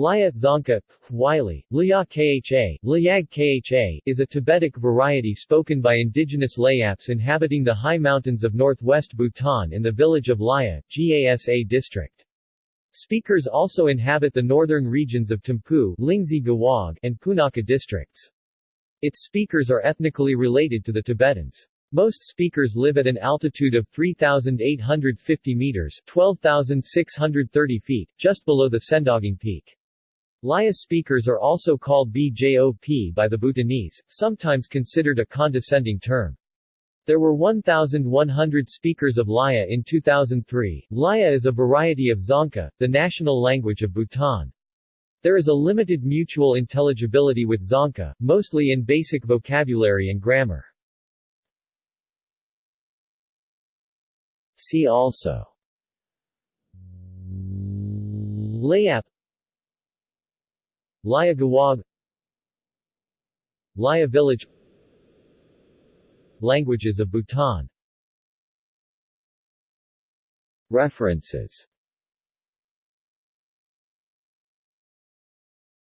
Laya Dzongkha, Wylie, Liya Kha, Liag Kha is a Tibetic variety spoken by indigenous Layaps inhabiting the high mountains of northwest Bhutan in the village of Laya, Gasa district. Speakers also inhabit the northern regions of Thimphu, Lingzhi Gewog, and Punakha districts. Its speakers are ethnically related to the Tibetans. Most speakers live at an altitude of 3,850 meters 12,630 feet, just below the Sendaging Peak. Laya speakers are also called BJOP by the Bhutanese, sometimes considered a condescending term. There were 1,100 speakers of Laya in 2003. Laya is a variety of Dzongkha, the national language of Bhutan. There is a limited mutual intelligibility with Dzongkha, mostly in basic vocabulary and grammar. See also Layap Laya Gewog Laya village. Languages of Bhutan. References